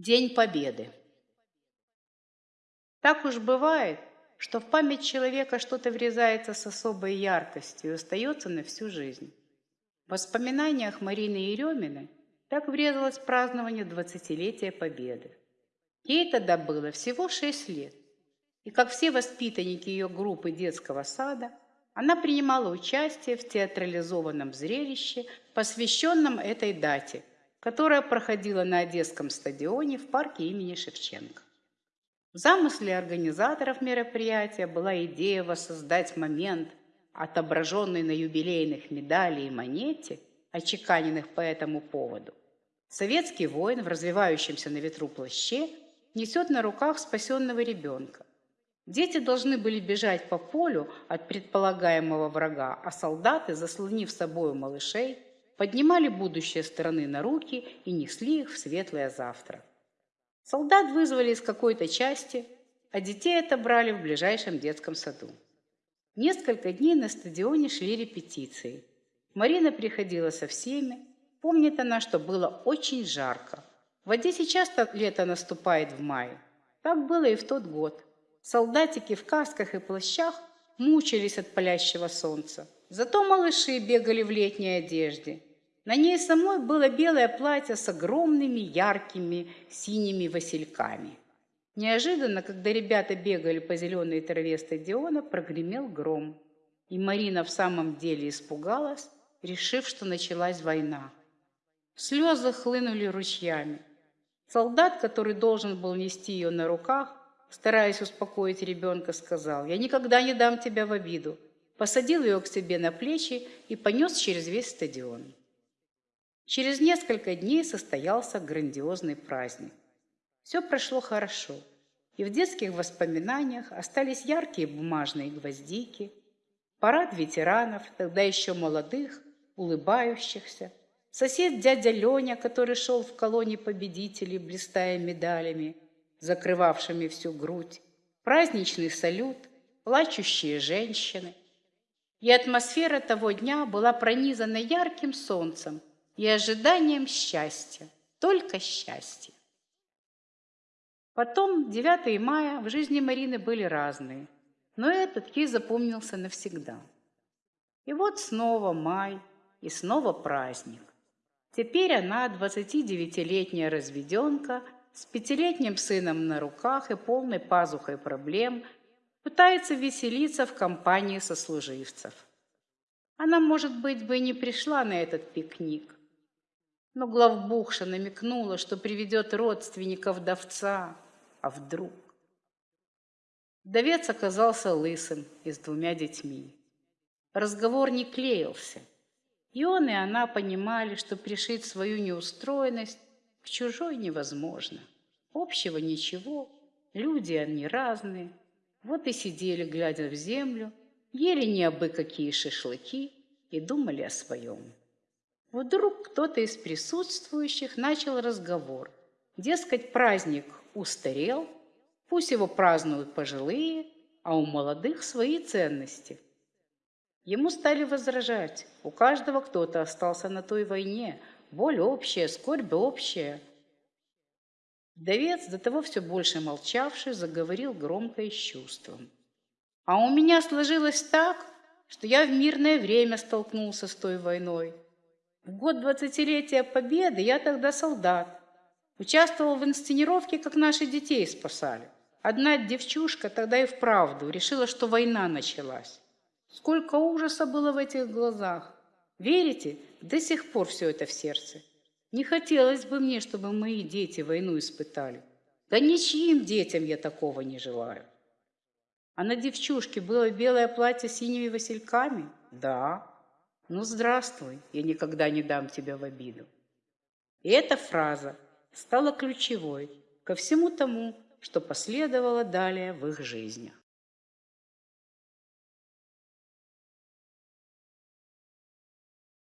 День Победы. Так уж бывает, что в память человека что-то врезается с особой яркостью и остается на всю жизнь. В воспоминаниях Марины Ереминой так врезалось празднование двадцатилетия Победы. Ей тогда было всего шесть лет, и, как все воспитанники ее группы детского сада, она принимала участие в театрализованном зрелище, посвященном этой дате – которая проходила на Одесском стадионе в парке имени Шевченко. В замысле организаторов мероприятия была идея воссоздать момент, отображенный на юбилейных медали и монете, очеканенных по этому поводу. Советский воин в развивающемся на ветру плаще несет на руках спасенного ребенка. Дети должны были бежать по полю от предполагаемого врага, а солдаты, заслонив собою малышей, поднимали будущее страны на руки и несли их в светлое завтра. Солдат вызвали из какой-то части, а детей отобрали в ближайшем детском саду. Несколько дней на стадионе шли репетиции. Марина приходила со всеми. Помнит она, что было очень жарко. В Одессе часто лето наступает в мае. Так было и в тот год. Солдатики в касках и плащах мучились от палящего солнца. Зато малыши бегали в летней одежде – на ней самой было белое платье с огромными яркими синими васильками. Неожиданно, когда ребята бегали по зеленой траве стадиона, прогремел гром. И Марина в самом деле испугалась, решив, что началась война. Слезы хлынули ручьями. Солдат, который должен был нести ее на руках, стараясь успокоить ребенка, сказал, «Я никогда не дам тебя в обиду». Посадил ее к себе на плечи и понес через весь стадион. Через несколько дней состоялся грандиозный праздник. Все прошло хорошо, и в детских воспоминаниях остались яркие бумажные гвоздики, парад ветеранов, тогда еще молодых, улыбающихся, сосед дядя Леня, который шел в колонии победителей, блистая медалями, закрывавшими всю грудь, праздничный салют, плачущие женщины. И атмосфера того дня была пронизана ярким солнцем – и ожиданием счастья, только счастья. Потом 9 мая в жизни Марины были разные, но этот ей запомнился навсегда. И вот снова май, и снова праздник. Теперь она, 29-летняя разведенка, с пятилетним сыном на руках и полной пазухой проблем, пытается веселиться в компании сослуживцев. Она, может быть, бы и не пришла на этот пикник, но главбухша намекнула, что приведет родственника вдовца. А вдруг? Вдовец оказался лысым и с двумя детьми. Разговор не клеился. И он, и она понимали, что пришить свою неустроенность к чужой невозможно. Общего ничего, люди они разные. Вот и сидели, глядя в землю, ели не абы какие шашлыки и думали о своем. Вдруг кто-то из присутствующих начал разговор. Дескать, праздник устарел, пусть его празднуют пожилые, а у молодых свои ценности. Ему стали возражать. У каждого кто-то остался на той войне. Боль общая, скорбь общая. Вдовец, до того все больше молчавший, заговорил громко и с чувством. А у меня сложилось так, что я в мирное время столкнулся с той войной. В год двадцатилетия Победы я тогда солдат. Участвовал в инсценировке, как наши детей спасали. Одна девчушка тогда и вправду решила, что война началась. Сколько ужаса было в этих глазах. Верите? До сих пор все это в сердце. Не хотелось бы мне, чтобы мои дети войну испытали. Да ничьим детям я такого не желаю. А на девчушке было белое платье с синими васильками? Да. «Ну, здравствуй, я никогда не дам тебя в обиду». И эта фраза стала ключевой ко всему тому, что последовало далее в их жизнях.